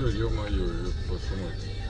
все, ё-моё, ёб вашу мать.